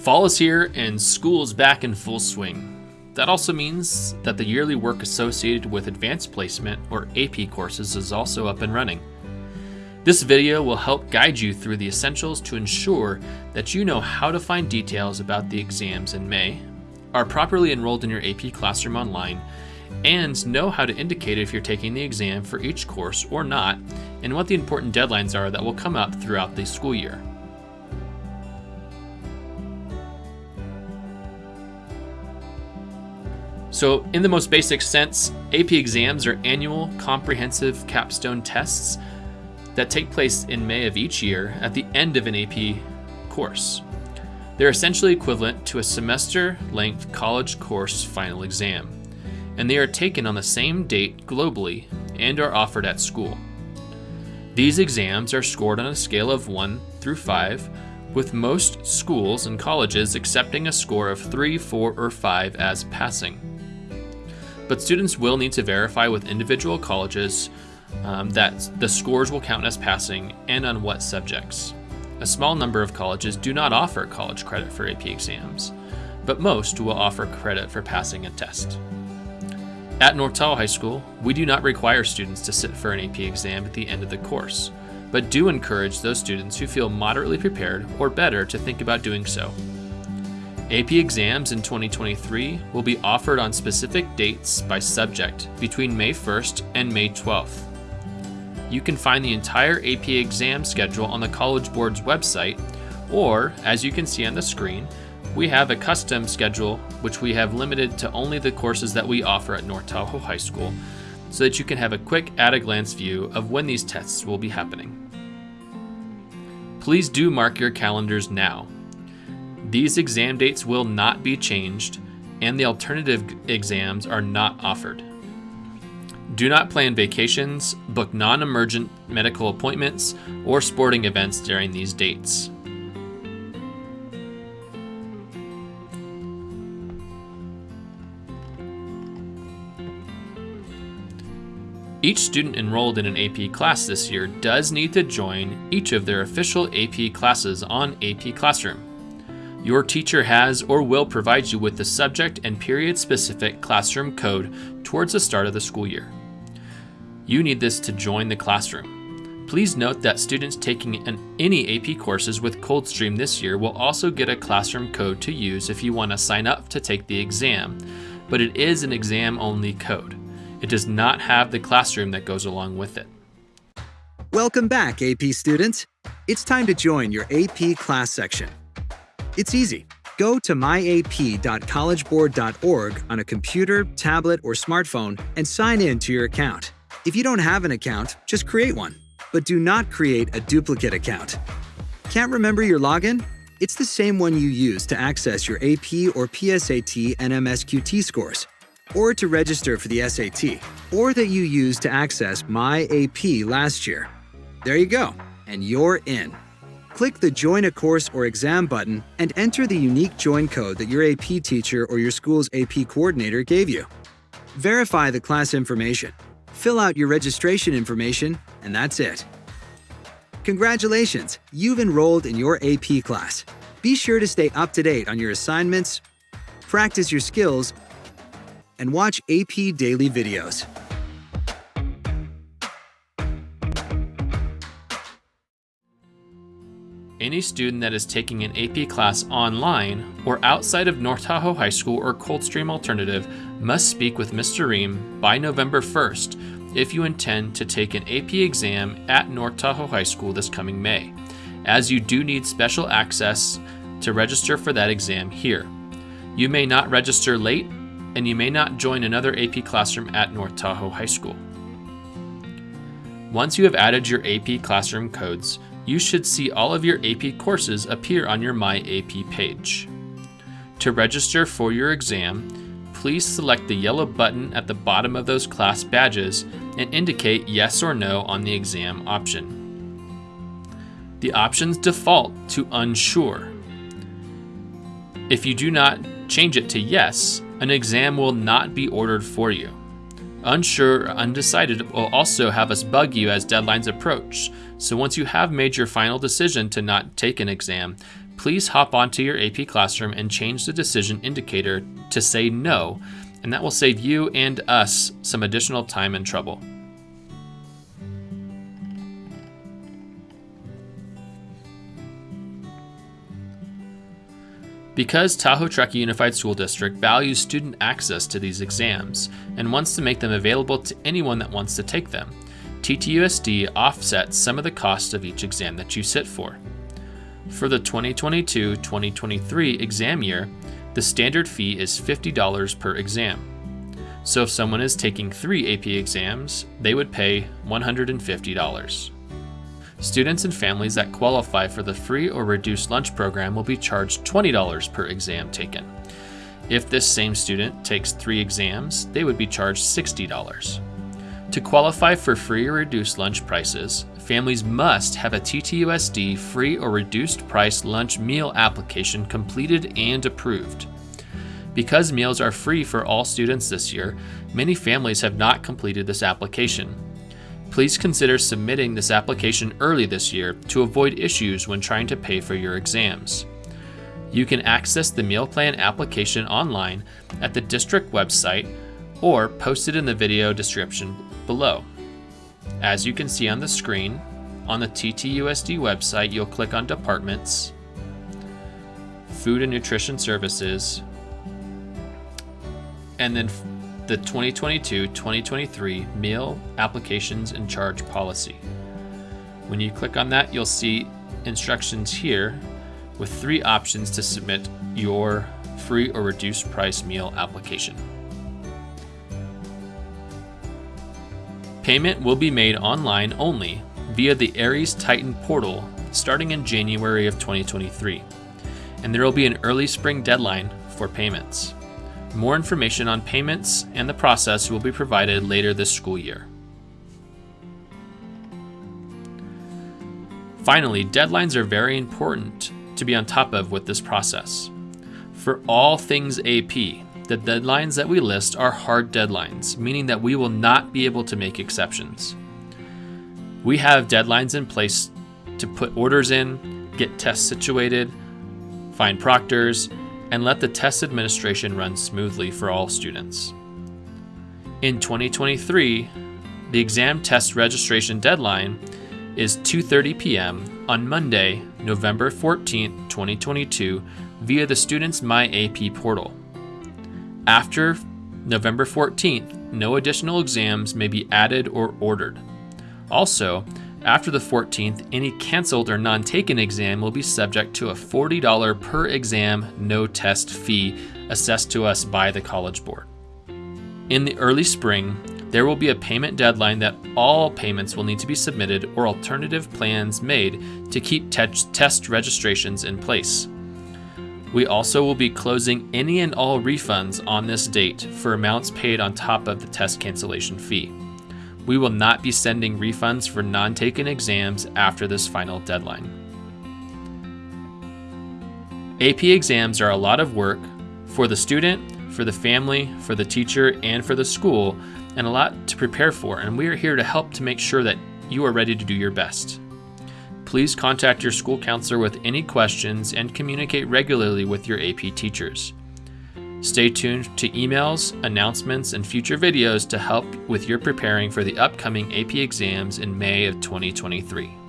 Fall is here and school's back in full swing. That also means that the yearly work associated with advanced placement or AP courses is also up and running. This video will help guide you through the essentials to ensure that you know how to find details about the exams in May, are properly enrolled in your AP Classroom online, and know how to indicate if you're taking the exam for each course or not, and what the important deadlines are that will come up throughout the school year. So, in the most basic sense, AP exams are annual comprehensive capstone tests that take place in May of each year at the end of an AP course. They're essentially equivalent to a semester length college course final exam, and they are taken on the same date globally and are offered at school. These exams are scored on a scale of 1 through 5, with most schools and colleges accepting a score of 3, 4, or 5 as passing. But students will need to verify with individual colleges um, that the scores will count as passing and on what subjects. A small number of colleges do not offer college credit for AP exams, but most will offer credit for passing a test. At Tahoe High School, we do not require students to sit for an AP exam at the end of the course, but do encourage those students who feel moderately prepared or better to think about doing so. AP exams in 2023 will be offered on specific dates by subject between May 1st and May 12th. You can find the entire AP exam schedule on the College Board's website, or, as you can see on the screen, we have a custom schedule which we have limited to only the courses that we offer at North Tahoe High School so that you can have a quick at a glance view of when these tests will be happening. Please do mark your calendars now. These exam dates will not be changed and the alternative exams are not offered. Do not plan vacations, book non emergent medical appointments, or sporting events during these dates. Each student enrolled in an AP class this year does need to join each of their official AP classes on AP Classroom. Your teacher has or will provide you with the subject and period specific classroom code towards the start of the school year. You need this to join the classroom. Please note that students taking an, any AP courses with Coldstream this year will also get a classroom code to use if you want to sign up to take the exam, but it is an exam only code. It does not have the classroom that goes along with it. Welcome back, AP students. It's time to join your AP class section. It's easy. Go to myap.collegeboard.org on a computer, tablet, or smartphone and sign in to your account. If you don't have an account, just create one. But do not create a duplicate account. Can't remember your login? It's the same one you use to access your AP or PSAT and MSQT scores, or to register for the SAT, or that you used to access My AP last year. There you go, and you're in. Click the Join a Course or Exam button and enter the unique join code that your AP teacher or your school's AP coordinator gave you. Verify the class information Fill out your registration information, and that's it. Congratulations, you've enrolled in your AP class. Be sure to stay up to date on your assignments, practice your skills, and watch AP Daily videos. Any student that is taking an AP class online or outside of North Tahoe High School or Coldstream Alternative must speak with Mr. Ream by November 1st if you intend to take an AP exam at North Tahoe High School this coming May, as you do need special access to register for that exam here. You may not register late, and you may not join another AP classroom at North Tahoe High School. Once you have added your AP classroom codes, you should see all of your AP courses appear on your My AP page. To register for your exam, please select the yellow button at the bottom of those class badges and indicate yes or no on the exam option. The options default to unsure. If you do not change it to yes, an exam will not be ordered for you. Unsure or undecided will also have us bug you as deadlines approach, so once you have made your final decision to not take an exam, please hop onto your AP Classroom and change the decision indicator to say no, and that will save you and us some additional time and trouble. Because Tahoe Truckee Unified School District values student access to these exams and wants to make them available to anyone that wants to take them, TTUSD offsets some of the cost of each exam that you sit for. For the 2022 2023 exam year, the standard fee is $50 per exam. So if someone is taking three AP exams, they would pay $150. Students and families that qualify for the free or reduced lunch program will be charged $20 per exam taken. If this same student takes three exams, they would be charged $60. To qualify for free or reduced lunch prices, families must have a TTUSD free or reduced price lunch meal application completed and approved. Because meals are free for all students this year, many families have not completed this application. Please consider submitting this application early this year to avoid issues when trying to pay for your exams. You can access the meal plan application online at the district website or posted in the video description below. As you can see on the screen, on the TTUSD website, you'll click on Departments, Food and Nutrition Services, and then the 2022-2023 Meal Applications and Charge Policy. When you click on that, you'll see instructions here with three options to submit your free or reduced price meal application. Payment will be made online only via the Aeries Titan portal starting in January of 2023, and there will be an early spring deadline for payments. More information on payments and the process will be provided later this school year. Finally, deadlines are very important to be on top of with this process. For all things AP, the deadlines that we list are hard deadlines, meaning that we will not be able to make exceptions. We have deadlines in place to put orders in, get tests situated, find proctors, and let the test administration run smoothly for all students. In 2023, the exam test registration deadline is 2:30 p.m. on Monday, November 14, 2022 via the Students MyAP portal. After November 14th, no additional exams may be added or ordered. Also, after the 14th, any canceled or non taken exam will be subject to a $40 per exam no test fee assessed to us by the College Board. In the early spring, there will be a payment deadline that all payments will need to be submitted or alternative plans made to keep te- test registrations in place. We also will be closing any and all refunds on this date for amounts paid on top of the test cancellation fee we will not be sending refunds for non taken exams after this final deadline. AP exams are a lot of work for the student, for the family, for the teacher, and for the school, and a lot to prepare for, and we are here to help to make sure that you are ready to do your best. Please contact your school counselor with any questions and communicate regularly with your AP teachers. Stay tuned to emails, announcements, and future videos to help with your preparing for the upcoming AP exams in May of 2023.